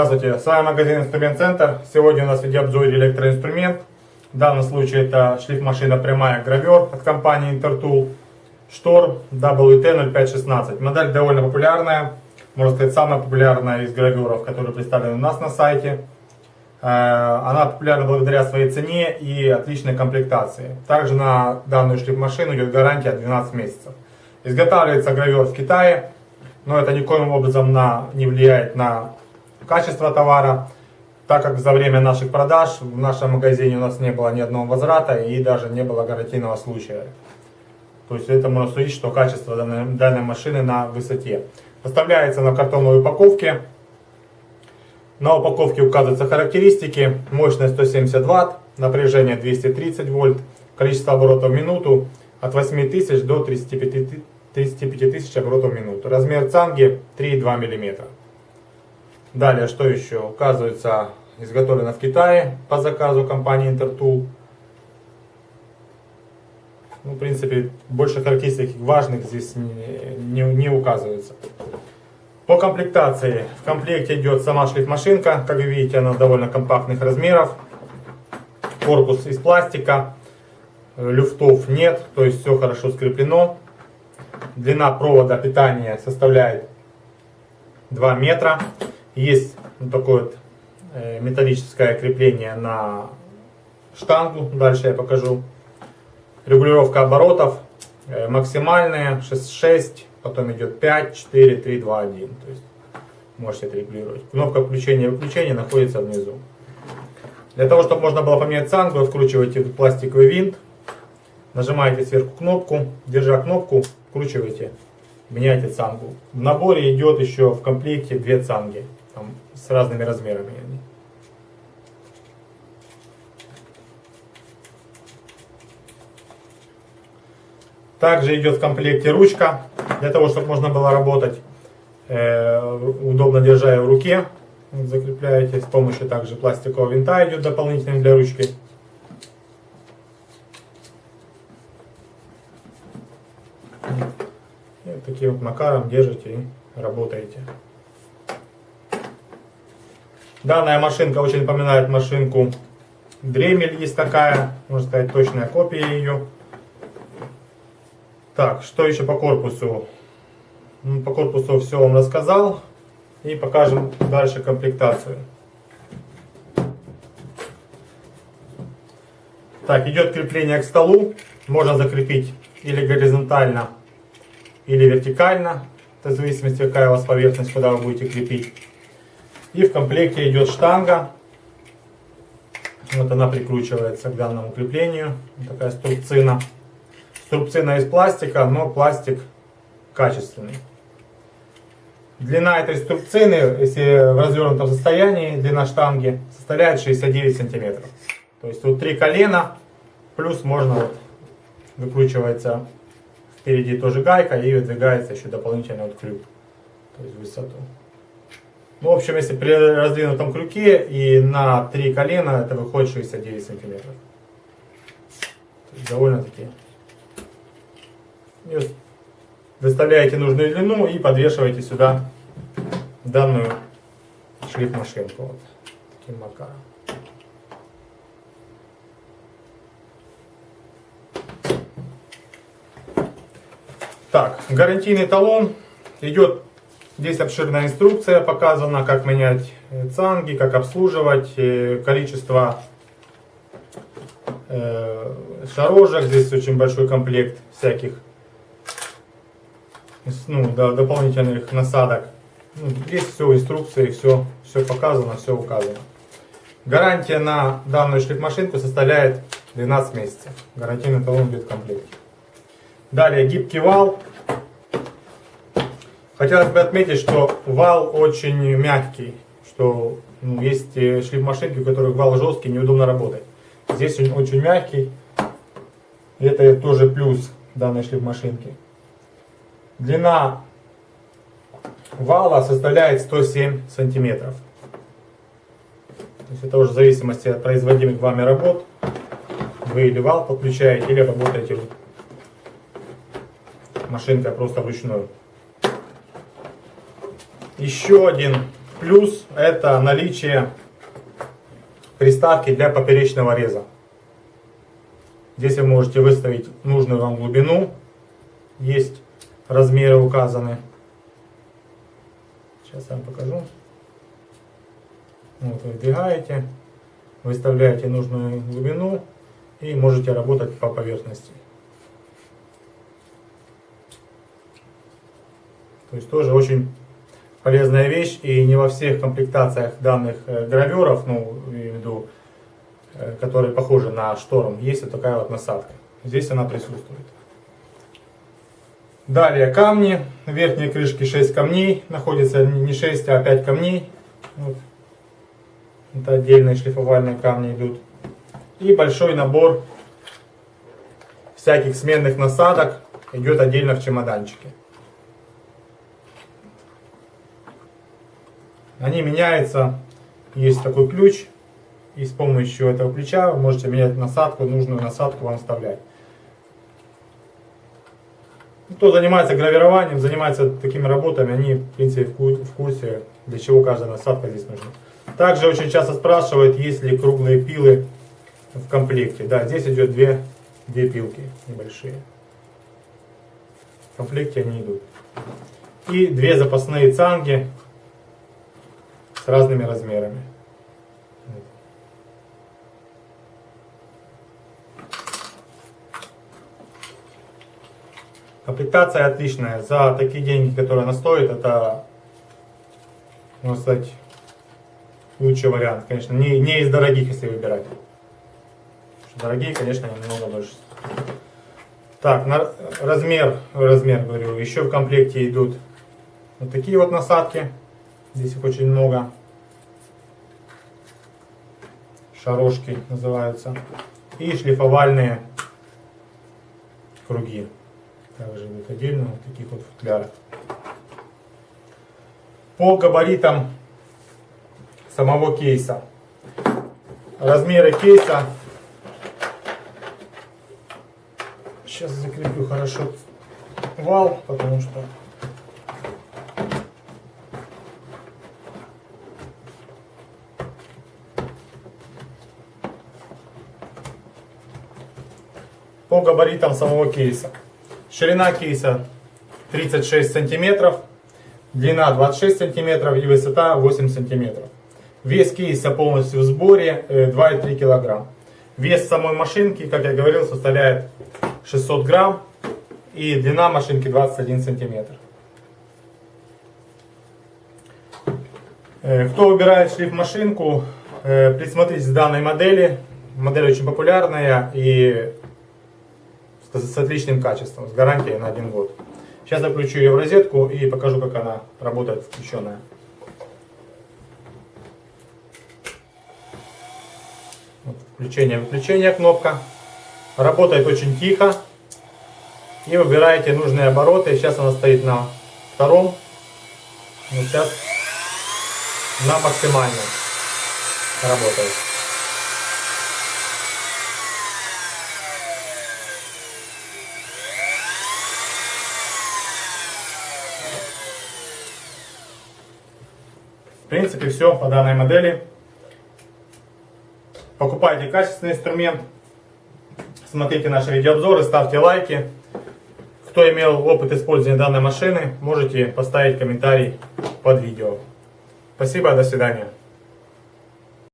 Здравствуйте, с вами магазин Инструмент Центр. Сегодня у нас в видеообзоре электроинструмент. В данном случае это шлифмашина прямая гравер от компании Intertool. Штор WT0516. Модель довольно популярная, можно сказать самая популярная из граверов, которые представлены у нас на сайте. Э, она популярна благодаря своей цене и отличной комплектации. Также на данную шлифмашину идет гарантия 12 месяцев. Изготавливается гравер в Китае, но это никоим образом на, не влияет на качество товара, так как за время наших продаж в нашем магазине у нас не было ни одного возврата и даже не было гарантийного случая. То есть это можно судить, что качество данной, данной машины на высоте. Поставляется на картонной упаковке. На упаковке указываются характеристики. Мощность 170 Вт, напряжение 230 вольт, количество оборотов в минуту от 8000 до 35 тысяч оборотов в минуту. Размер цанги 3,2 мм. Далее, что еще? Указывается, изготовлено в Китае по заказу компании Intertool. Ну, в принципе, больше характеристик важных здесь не, не, не указывается. По комплектации. В комплекте идет сама шлифмашинка. Как вы видите, она довольно компактных размеров. Корпус из пластика. Люфтов нет, то есть все хорошо скреплено. Длина провода питания составляет 2 метра. Есть вот такое вот э, металлическое крепление на штангу. Дальше я покажу. Регулировка оборотов э, максимальная 6, потом идет 5, 4, 3, 2, 1. То есть можете это регулировать. Кнопка включения и выключения находится внизу. Для того, чтобы можно было поменять цангу, откручиваете пластиковый винт, нажимаете сверху кнопку, держа кнопку, вкручиваете, меняете цангу. В наборе идет еще в комплекте две цанги там, с разными размерами. Также идет в комплекте ручка, для того, чтобы можно было работать, э, удобно держа ее в руке. Закрепляете с помощью также пластикового винта идет дополнительный для ручки. И таким вот макаром держите и работаете. Данная машинка очень напоминает машинку Дремель, есть такая, можно сказать, точная копия ее. Так, что еще по корпусу? Ну, по корпусу все вам рассказал. И покажем дальше комплектацию. Так, идет крепление к столу. Можно закрепить или горизонтально, или вертикально. в зависимости, какая у вас поверхность, куда вы будете крепить. И в комплекте идет штанга. Вот она прикручивается к данному креплению. Такая струбцина. Струбцина из пластика, но пластик качественный. Длина этой струбцины, если в развернутом состоянии, длина штанги составляет 69 сантиметров. То есть вот три колена, плюс можно вот выкручивается впереди тоже гайка и выдвигается еще дополнительно вот крюк, то есть высоту. Ну, в общем, если при раздвинутом крюке и на три колена, это выходит 69 сантиметров. Довольно-таки. Выставляете нужную длину и подвешиваете сюда данную шлифмашинку. Вот таким макаром. Так, гарантийный талон идет Здесь обширная инструкция показана, как менять э, цанги, как обслуживать, э, количество э, шарожек. Здесь очень большой комплект всяких ну, дополнительных насадок. Ну, здесь все в инструкции, все, все показано, все указано. Гарантия на данную шлифмашинку составляет 12 месяцев. Гарантийный талон идет в комплекте. Далее гибкий вал. Хотелось бы отметить, что вал очень мягкий, что ну, есть э, шлифмашинки, у которых вал жесткий, неудобно работать. Здесь он очень мягкий, это тоже плюс данной шлифмашинки. Длина вала составляет 107 сантиметров. То есть это уже в зависимости от производимых вами работ. Вы или вал подключаете, или работаете машинкой просто вручную. Еще один Плюс это наличие приставки для поперечного реза. Здесь вы можете выставить нужную вам глубину. Есть размеры указаны. Сейчас я вам покажу. Вот вы вдвигаете, выставляете нужную глубину и можете работать по поверхности. То есть тоже очень полезная вещь и не во всех комплектациях данных э, граверов, ну, имею в виду, э, которые похожи на шторм, есть вот такая вот насадка. Здесь она присутствует. Далее камни. В верхней крышке 6 камней. Находится не 6, а 5 камней. Вот. Это отдельные шлифовальные камни идут. И большой набор всяких сменных насадок идет отдельно в чемоданчике. Они меняются. Есть такой ключ. И с помощью этого ключа вы можете менять насадку, нужную насадку вам вставлять. Кто занимается гравированием, занимается такими работами, они в принципе в курсе, для чего каждая насадка здесь нужна. Также очень часто спрашивают, есть ли круглые пилы в комплекте. Да, здесь идет две, две пилки небольшие. В комплекте они идут. И две запасные цанги разными размерами. Комплектация отличная. За такие деньги, которые она стоит, это, можно сказать, лучший вариант. Конечно, не, не из дорогих, если выбирать. Дорогие, конечно, немного больше. Так, на размер, размер говорю, еще в комплекте идут вот такие вот насадки. Здесь их очень много. Шарошки называются. И шлифовальные круги. Также идут отдельно в таких вот футлярах. По габаритам самого кейса. Размеры кейса. Сейчас закреплю хорошо вал, потому что по габаритам самого кейса. Ширина кейса 36 сантиметров, длина 26 сантиметров и высота 8 сантиметров. Вес кейса полностью в сборе 2,3 э, килограмм. Вес самой машинки, как я говорил, составляет 600 грамм. И длина машинки 21 сантиметр. Э, кто выбирает шлиф-машинку, э, присмотритесь к данной модели. Модель очень популярная и с отличным качеством, с гарантией на один год. Сейчас я включу ее в розетку и покажу, как она работает включенная. Включение-выключение кнопка. Работает очень тихо. И выбираете нужные обороты. Сейчас она стоит на втором. Вот сейчас на максимальном работает. В принципе, все по данной модели. Покупайте качественный инструмент. Смотрите наши видеообзоры, ставьте лайки. Кто имел опыт использования данной машины, можете поставить комментарий под видео. Спасибо, до свидания.